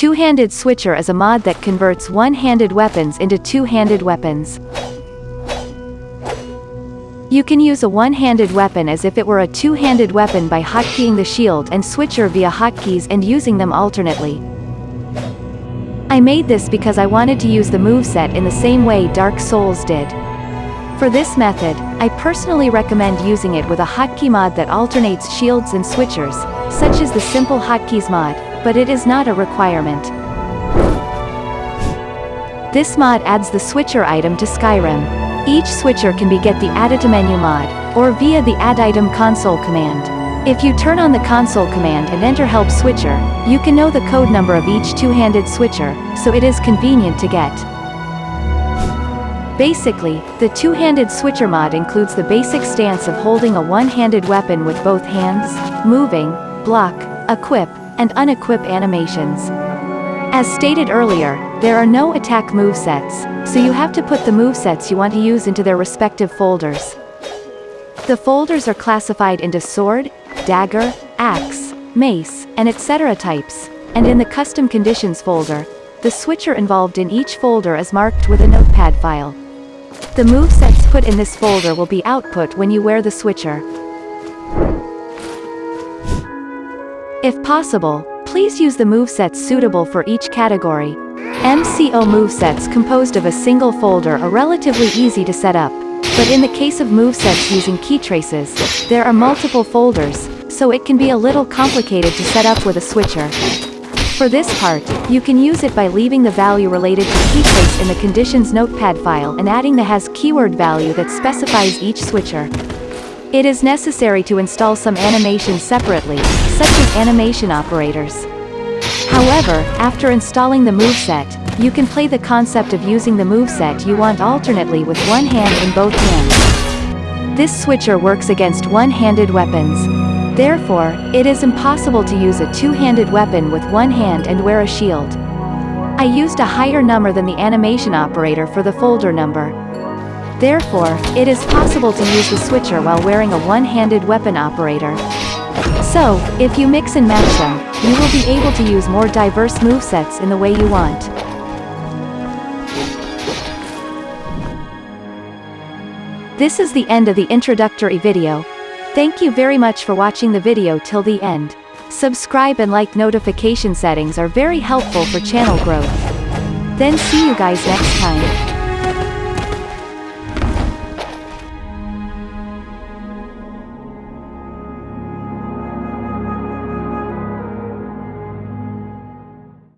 Two-handed switcher is a mod that converts one-handed weapons into two-handed weapons. You can use a one-handed weapon as if it were a two-handed weapon by hotkeying the shield and switcher via hotkeys and using them alternately. I made this because I wanted to use the moveset in the same way Dark Souls did. For this method, I personally recommend using it with a hotkey mod that alternates shields and switchers, such as the Simple Hotkeys mod, but it is not a requirement. This mod adds the switcher item to Skyrim. Each switcher can be get the Add Item Menu mod, or via the Add Item console command. If you turn on the console command and enter Help Switcher, you can know the code number of each two-handed switcher, so it is convenient to get. Basically, the two-handed switcher mod includes the basic stance of holding a one-handed weapon with both hands, moving, block, equip, and unequip animations. As stated earlier, there are no attack movesets, so you have to put the movesets you want to use into their respective folders. The folders are classified into sword, dagger, axe, mace, and etc. types, and in the custom conditions folder, the switcher involved in each folder is marked with a notepad file. The movesets put in this folder will be output when you wear the switcher. If possible, Please use the movesets suitable for each category. MCO movesets composed of a single folder are relatively easy to set up, but in the case of movesets using key traces, there are multiple folders, so it can be a little complicated to set up with a switcher. For this part, you can use it by leaving the value related to key trace in the conditions notepad file and adding the has keyword value that specifies each switcher. It is necessary to install some animations separately, such as animation operators. However, after installing the moveset, you can play the concept of using the moveset you want alternately with one hand in both hands. This switcher works against one-handed weapons. Therefore, it is impossible to use a two-handed weapon with one hand and wear a shield. I used a higher number than the animation operator for the folder number, Therefore, it is possible to use the switcher while wearing a one-handed weapon operator. So, if you mix and match them, you will be able to use more diverse movesets in the way you want. This is the end of the introductory video. Thank you very much for watching the video till the end. Subscribe and like notification settings are very helpful for channel growth. Then see you guys next time.